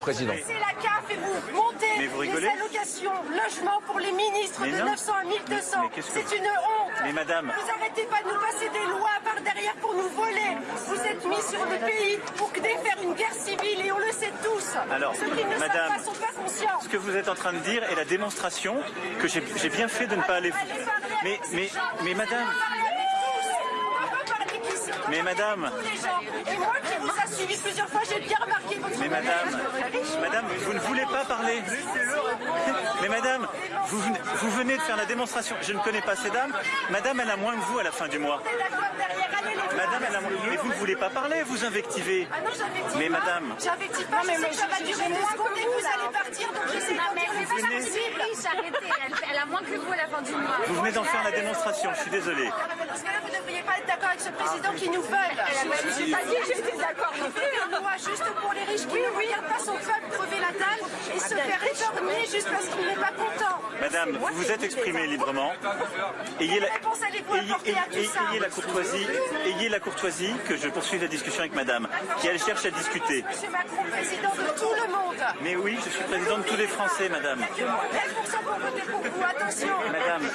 Président. C'est la CAF et vous montez Mais vous les rigolez allocations logement pour les ministres Mais de non. 900 à 1200. Mais qu'est-ce que C'est une honte. Mais madame. Vous arrêtez pas de nous passer des lois par derrière pour nous voler. Vous êtes mis sur le pays pour défaire une guerre civile et on le sait tous. Alors, Ceux qui ne madame, pas sont pas conscients. Ce que vous êtes en train de dire est la démonstration que j'ai bien fait de ne pas aller. Mais, mais, mais madame. Mais madame. Et moi qui vous a suivi plusieurs fois, j'ai bien remarqué votre mais madame, madame, vous ne voulez pas parler. Mais madame, vous, venez- vous venez de faire la démonstration. Je ne connais pas ces dames. Madame, elle a moins que vous à la fin du mois. Madame, elle a moins. Mais vous ne voulez pas parler, vous invectivez. Ah non, j'invective Mais pas. madame. J'invective pas, mais, ça va durer deux secondes et vous allez partir, donc j'essaie Non, de mais dire le c'est plus pas venez- possible. riche, arrêtez. Elle, elle a moins que vous à la fin du mois. Vous venez d'en faire la démonstration, je suis désolé. Ah, mais Dans ce cas-là, vous ne devriez pas être d'accord avec ce président qui nous vole. Je n'ai pas dit que j'étais d'accord non plus. une loi juste pour les riches qui ne regardent pas son peuple crever la dalle et se faire étorgner juste parce qu'il n'est pas content. Madame, vous vous êtes exprimée librement. Ayez la, ayez- courtoisie, ayez la courtoisie que je poursuive la discussion avec Madame, qui elle cherche à discuter. Monsieur Macron, président de tout le monde. Mais oui, je suis président de tous les Français, Madame. Il n'y a que 13% pour voter pour vous, attention. Madame,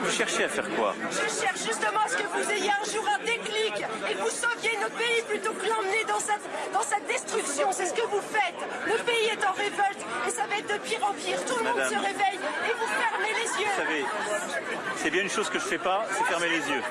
vous cherchez à faire quoi? Je cherche justement à ce que vous ayez un jour un déclic et que vous sauviez notre pays plutôt que l'emmener dans sa, dans sa destruction. C'est ce que vous faites. Le pays est en révolte et ça va être de pire en pire. Tout le monde se réveille et vous fermez les yeux. Vous savez, c'est bien une chose que je fais pas, c'est fermer les yeux.